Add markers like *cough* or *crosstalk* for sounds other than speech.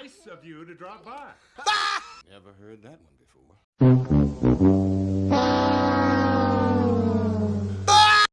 Nice of you to drop by. *laughs* Never heard that one before.